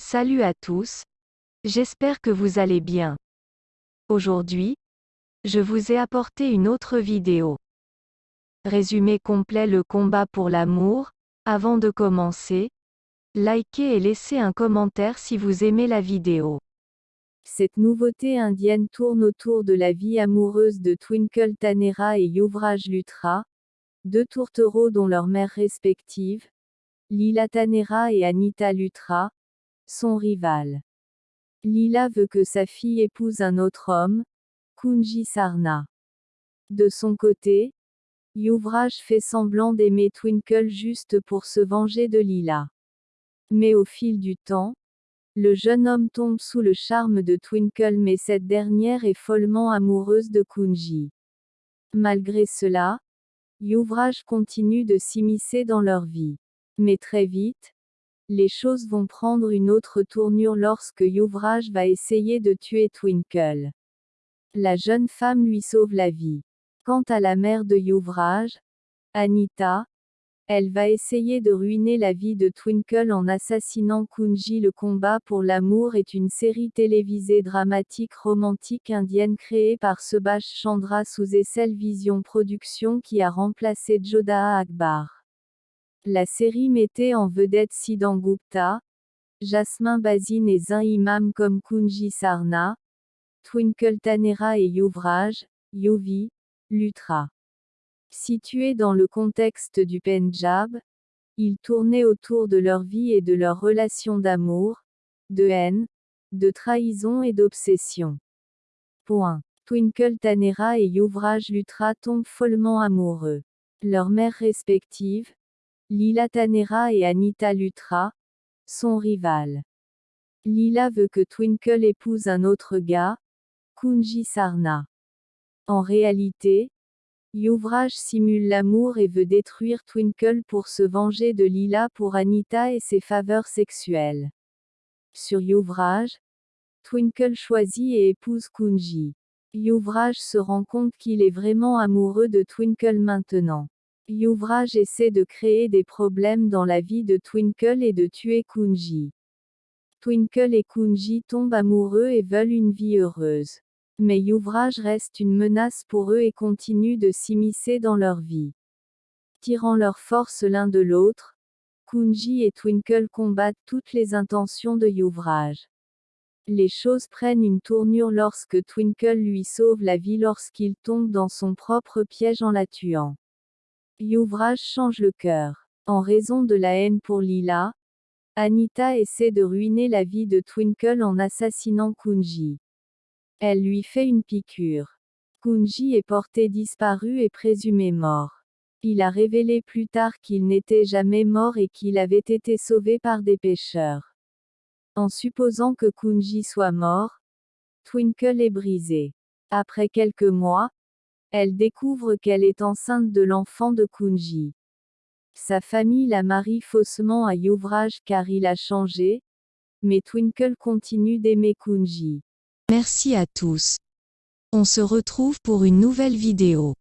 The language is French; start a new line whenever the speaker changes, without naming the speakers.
Salut à tous. J'espère que vous allez bien. Aujourd'hui, je vous ai apporté une autre vidéo. Résumé complet le combat pour l'amour. Avant de commencer, likez et laissez un commentaire si vous aimez la vidéo.
Cette nouveauté indienne tourne autour de la vie amoureuse de Twinkle Tanera et Yuvraj Lutra, deux tourtereaux dont leurs mères respectives, Lila Tanera et Anita Lutra, son rival. Lila veut que sa fille épouse un autre homme, Kunji Sarna. De son côté, Yuvraj fait semblant d'aimer Twinkle juste pour se venger de Lila. Mais au fil du temps, le jeune homme tombe sous le charme de Twinkle mais cette dernière est follement amoureuse de Kunji. Malgré cela, Yuvraj continue de s'immiscer dans leur vie. Mais très vite, les choses vont prendre une autre tournure lorsque Yuvraj va essayer de tuer Twinkle. La jeune femme lui sauve la vie. Quant à la mère de Yuvraj, Anita, elle va essayer de ruiner la vie de Twinkle en assassinant Kunji. Le combat pour l'amour est une série télévisée dramatique romantique indienne créée par Subhash Chandra sous Essel Vision Productions qui a remplacé Jodha Akbar. La série mettait en vedette Siddhan Gupta, Jasmin Bazin et Zain Imam comme Kunji Sarna, Twinkle Tanera et Yuvraj, Yuvi, Lutra. Situé dans le contexte du Pendjab, ils tournaient autour de leur vie et de leur relation d'amour, de haine, de trahison et d'obsession. Point. Twinkle Tanera et Yuvraj Lutra tombent follement amoureux. Leurs mères respectives, Lila Tanera et Anita Lutra, sont rivales. Lila veut que Twinkle épouse un autre gars, Kunji Sarna. En réalité, Yuvraj simule l'amour et veut détruire Twinkle pour se venger de Lila pour Anita et ses faveurs sexuelles. Sur Yuvraj, Twinkle choisit et épouse Kunji. Yuvraj se rend compte qu'il est vraiment amoureux de Twinkle maintenant. Yuvraj essaie de créer des problèmes dans la vie de Twinkle et de tuer Kunji. Twinkle et Kunji tombent amoureux et veulent une vie heureuse. Mais Yuvraj reste une menace pour eux et continue de s'immiscer dans leur vie. Tirant leurs forces l'un de l'autre, Kunji et Twinkle combattent toutes les intentions de Yuvraj. Les choses prennent une tournure lorsque Twinkle lui sauve la vie lorsqu'il tombe dans son propre piège en la tuant. Yuvraj change le cœur. En raison de la haine pour Lila, Anita essaie de ruiner la vie de Twinkle en assassinant Kunji. Elle lui fait une piqûre. Kunji est porté disparu et présumé mort. Il a révélé plus tard qu'il n'était jamais mort et qu'il avait été sauvé par des pêcheurs. En supposant que Kunji soit mort, Twinkle est brisé. Après quelques mois, elle découvre qu'elle est enceinte de l'enfant de Kunji. Sa famille la marie faussement à Yuvraj car il a changé, mais Twinkle continue d'aimer Kunji.
Merci à tous. On se retrouve pour une nouvelle vidéo.